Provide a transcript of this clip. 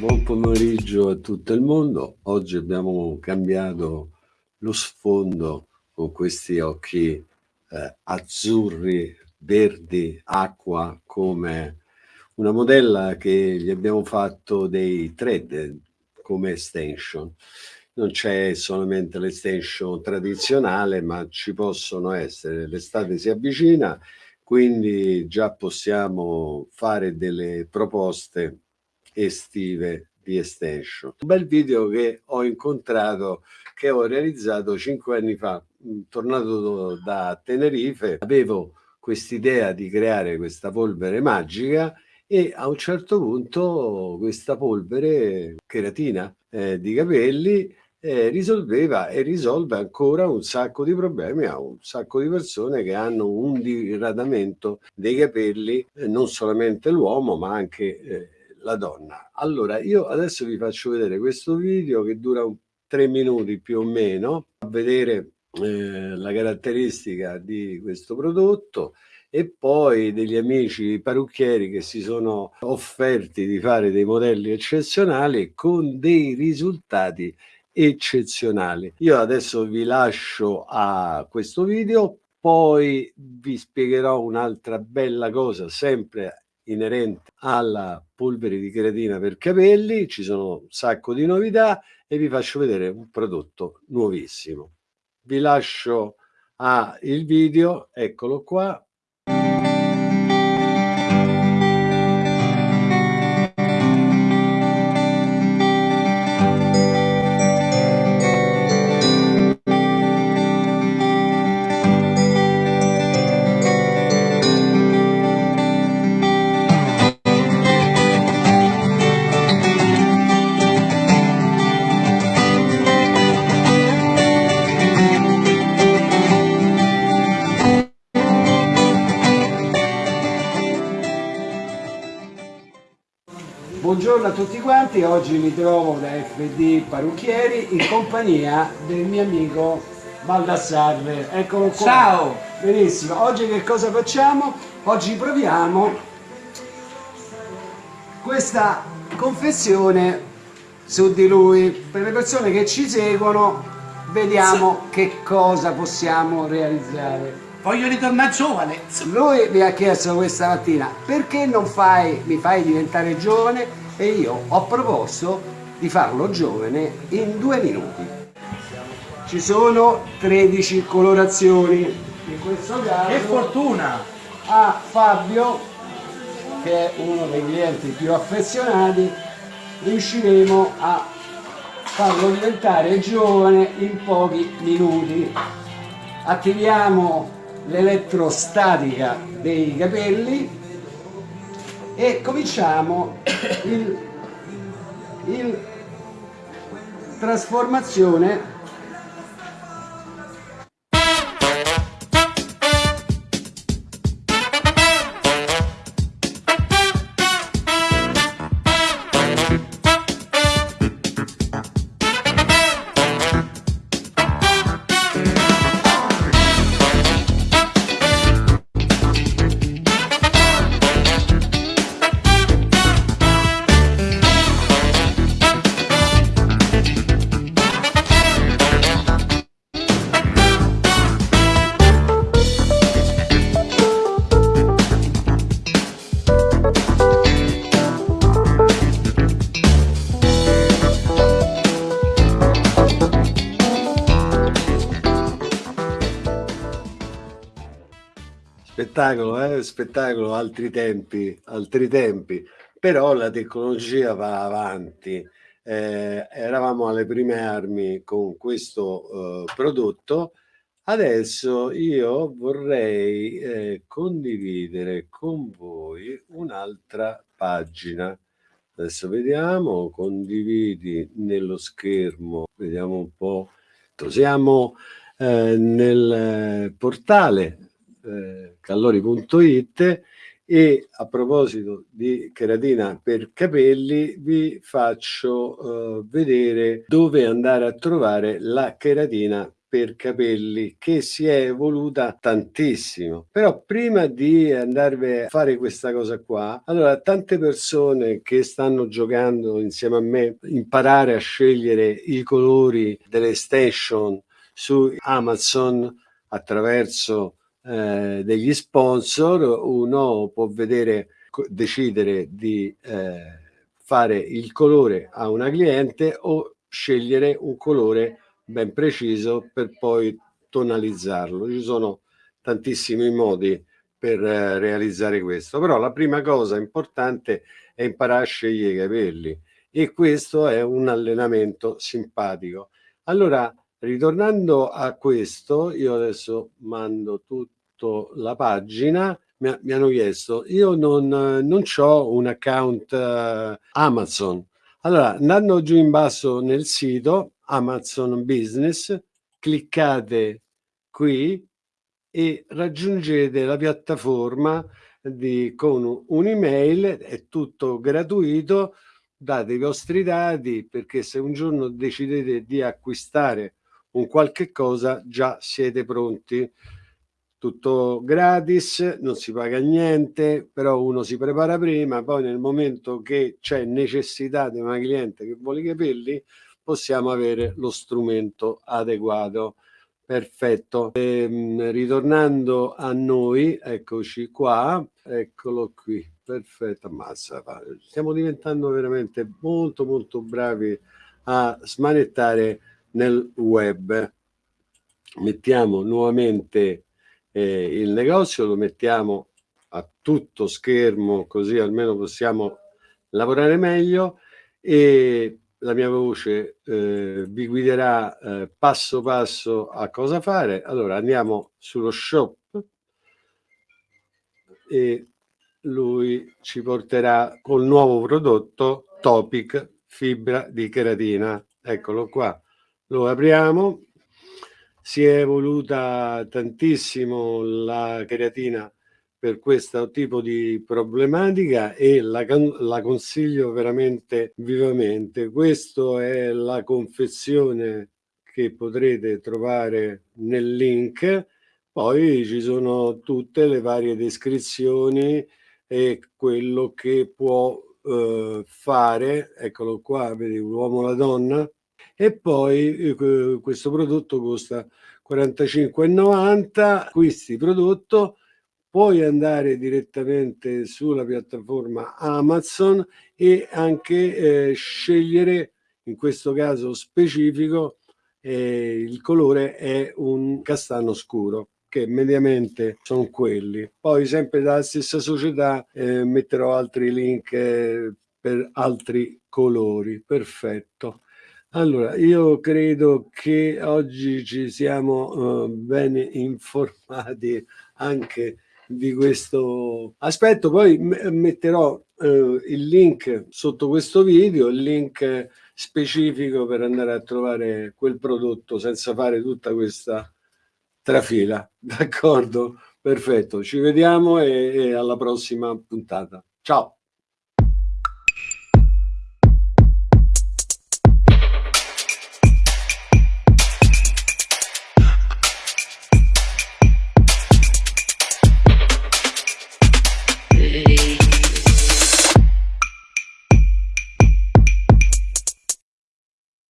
Buon pomeriggio a tutto il mondo. Oggi abbiamo cambiato lo sfondo con questi occhi eh, azzurri, verdi, acqua, come una modella che gli abbiamo fatto dei thread come extension. Non c'è solamente l'extension tradizionale, ma ci possono essere. L'estate si avvicina, quindi già possiamo fare delle proposte estive di extension. Un bel video che ho incontrato, che ho realizzato cinque anni fa, tornato da Tenerife, avevo quest'idea di creare questa polvere magica e a un certo punto questa polvere cheratina eh, di capelli eh, risolveva e risolve ancora un sacco di problemi a un sacco di persone che hanno un diradamento dei capelli, eh, non solamente l'uomo ma anche eh, la donna. Allora io adesso vi faccio vedere questo video che dura tre minuti più o meno, a vedere eh, la caratteristica di questo prodotto e poi degli amici parrucchieri che si sono offerti di fare dei modelli eccezionali con dei risultati eccezionali. Io adesso vi lascio a questo video, poi vi spiegherò un'altra bella cosa sempre inerente alla polvere di creatina per capelli, ci sono un sacco di novità e vi faccio vedere un prodotto nuovissimo. Vi lascio a il video, eccolo qua, Buongiorno a tutti quanti, oggi mi trovo da FD Parrucchieri in compagnia del mio amico Baldassarre. Eccolo qua. Ciao! Benissimo, oggi che cosa facciamo? Oggi proviamo questa confezione su di lui. Per le persone che ci seguono vediamo che cosa possiamo realizzare. Voglio ritornare giovane. Lui mi ha chiesto questa mattina perché non fai, mi fai diventare giovane e io ho proposto di farlo giovane in due minuti. Ci sono 13 colorazioni, in questo caso... Che fortuna! A Fabio, che è uno dei clienti più affezionati, riusciremo a farlo diventare giovane in pochi minuti. Attiviamo l'elettrostatica dei capelli e cominciamo il, il trasformazione spettacolo, eh? spettacolo, altri tempi, altri tempi, però la tecnologia va avanti. Eh, eravamo alle prime armi con questo eh, prodotto, adesso io vorrei eh, condividere con voi un'altra pagina. Adesso vediamo, condividi nello schermo, vediamo un po'. Siamo eh, nel portale eh, callori.it e a proposito di cheratina per capelli vi faccio eh, vedere dove andare a trovare la cheratina per capelli che si è evoluta tantissimo. Però prima di andarvi a fare questa cosa qua, allora tante persone che stanno giocando insieme a me, imparare a scegliere i colori delle station su Amazon attraverso eh, degli sponsor, uno può vedere, decidere di eh, fare il colore a una cliente o scegliere un colore ben preciso per poi tonalizzarlo. Ci sono tantissimi modi per eh, realizzare questo, però la prima cosa importante è imparare a scegliere i capelli e questo è un allenamento simpatico. Allora, ritornando a questo, io adesso mando tutto la pagina, mi, mi hanno chiesto, io non, non ho un account uh, Amazon, allora andando giù in basso nel sito Amazon Business, cliccate qui e raggiungete la piattaforma di, con un'email, è tutto gratuito, date i vostri dati perché se un giorno decidete di acquistare un qualche cosa già siete pronti tutto gratis, non si paga niente, però uno si prepara prima, poi nel momento che c'è necessità di una cliente che vuole i capelli, possiamo avere lo strumento adeguato. Perfetto. E, ehm, ritornando a noi, eccoci qua, eccolo qui, perfetto, ammazza, stiamo diventando veramente molto molto bravi a smanettare nel web. Mettiamo nuovamente eh, il negozio, lo mettiamo a tutto schermo così almeno possiamo lavorare meglio e la mia voce eh, vi guiderà eh, passo passo a cosa fare. Allora andiamo sullo shop e lui ci porterà col nuovo prodotto Topic fibra di keratina. Eccolo qua. Lo apriamo. Si è evoluta tantissimo la keratina per questo tipo di problematica e la, la consiglio veramente vivamente. Questa è la confezione che potrete trovare nel link, poi ci sono tutte le varie descrizioni e quello che può eh, fare, eccolo qua, vedi l'uomo la donna, e poi eh, questo prodotto costa 45,90, acquisti prodotto, puoi andare direttamente sulla piattaforma Amazon e anche eh, scegliere, in questo caso specifico, eh, il colore è un castano scuro che mediamente sono quelli. Poi sempre dalla stessa società eh, metterò altri link eh, per altri colori. Perfetto. Allora, io credo che oggi ci siamo uh, bene informati anche di questo aspetto. Poi metterò uh, il link sotto questo video, il link specifico per andare a trovare quel prodotto senza fare tutta questa trafila. D'accordo? Perfetto, ci vediamo e, e alla prossima puntata. Ciao!